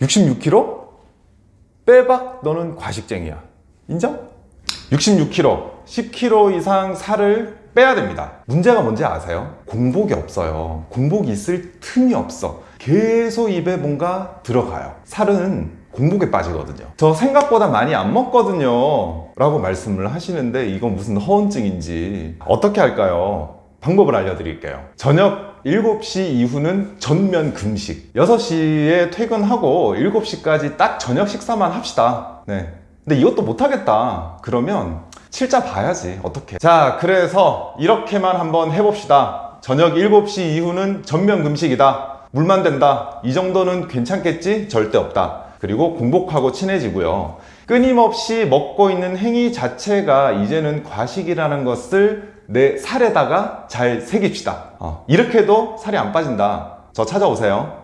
66kg? 빼박? 너는 과식쟁이야. 인정? 66kg 10kg 이상 살을 빼야 됩니다. 문제가 뭔지 아세요? 공복이 없어요. 공복이 있을 틈이 없어. 계속 입에 뭔가 들어가요. 살은 공복에 빠지거든요. 저 생각보다 많이 안 먹거든요. 라고 말씀을 하시는데 이건 무슨 허언증인지 어떻게 할까요? 방법을 알려드릴게요. 저녁 7시 이후는 전면 금식. 6시에 퇴근하고 7시까지 딱 저녁 식사만 합시다. 네. 근데 이것도 못하겠다. 그러면 칠자 봐야지. 어떻게. 자 그래서 이렇게만 한번 해봅시다. 저녁 7시 이후는 전면 금식이다. 물만 된다. 이 정도는 괜찮겠지? 절대 없다. 그리고 공복하고 친해지고요. 끊임없이 먹고 있는 행위 자체가 이제는 과식이라는 것을 내 살에다가 잘 새깁시다. 어, 이렇게 해도 살이 안 빠진다. 저 찾아오세요